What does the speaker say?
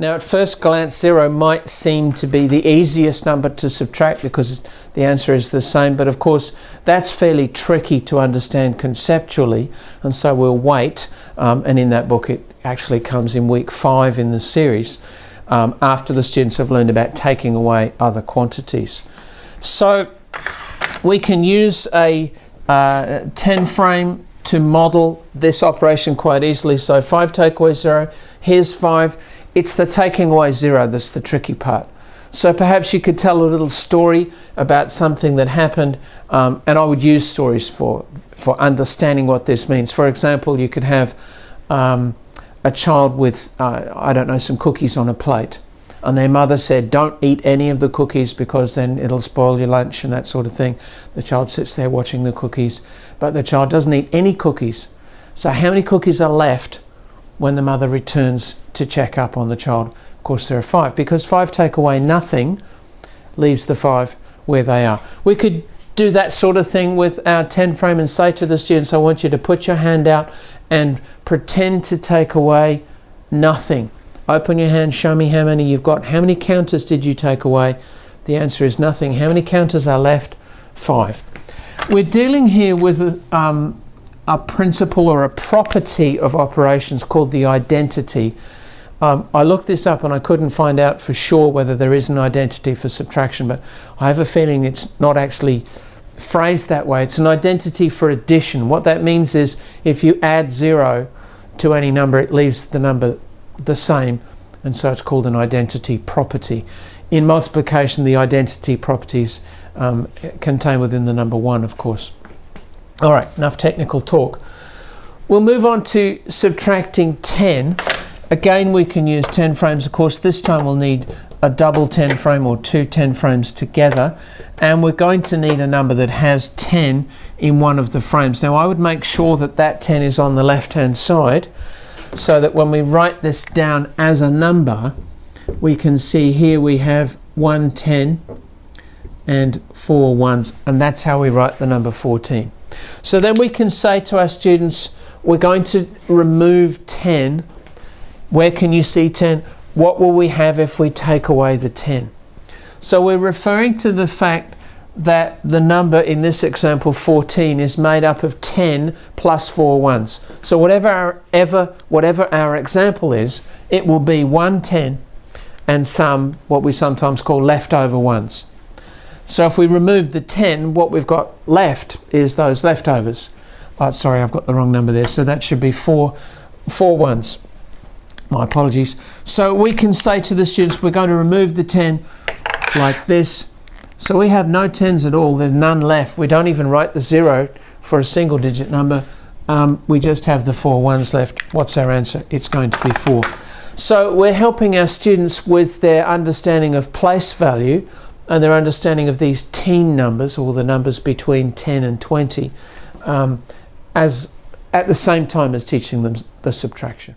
Now at first glance 0 might seem to be the easiest number to subtract because the answer is the same but of course that's fairly tricky to understand conceptually and so we'll wait um, and in that book it actually comes in week 5 in the series um, after the students have learned about taking away other quantities. So we can use a uh, 10 frame to model this operation quite easily. So 5 take away 0, here's 5 it's the taking away zero that's the tricky part. So perhaps you could tell a little story about something that happened, um, and I would use stories for, for understanding what this means. For example, you could have um, a child with, uh, I don't know, some cookies on a plate, and their mother said, don't eat any of the cookies because then it'll spoil your lunch and that sort of thing. The child sits there watching the cookies, but the child doesn't eat any cookies. So how many cookies are left when the mother returns to check up on the child. Of course, there are five because five take away nothing, leaves the five where they are. We could do that sort of thing with our 10 frame and say to the students, I want you to put your hand out and pretend to take away nothing. Open your hand, show me how many you've got. How many counters did you take away? The answer is nothing. How many counters are left? Five. We're dealing here with um, a principle or a property of operations called the identity. Um, I looked this up and I couldn't find out for sure whether there is an identity for subtraction, but I have a feeling it's not actually phrased that way. It's an identity for addition. What that means is if you add zero to any number, it leaves the number the same, and so it's called an identity property. In multiplication, the identity properties um, contained within the number one, of course. All right, enough technical talk. We'll move on to subtracting 10. Again, we can use 10 frames. Of course, this time we'll need a double 10 frame or two 10 frames together. And we're going to need a number that has 10 in one of the frames. Now, I would make sure that that 10 is on the left-hand side so that when we write this down as a number, we can see here we have 110 and four ones, and that's how we write the number 14. So then we can say to our students, we're going to remove 10. Where can you see 10? What will we have if we take away the 10? So we're referring to the fact that the number in this example 14 is made up of 10 plus 4 ones. So whatever our, ever, whatever our example is, it will be 110 and some what we sometimes call leftover ones. So if we remove the 10, what we've got left is those leftovers. Oh, sorry, I've got the wrong number there. So that should be four, four ones. My apologies. So we can say to the students, we're going to remove the 10 like this. So we have no 10s at all. There's none left. We don't even write the zero for a single digit number. Um, we just have the four ones left. What's our answer? It's going to be four. So we're helping our students with their understanding of place value and their understanding of these teen numbers, or the numbers between 10 and 20, um, as at the same time as teaching them the subtraction.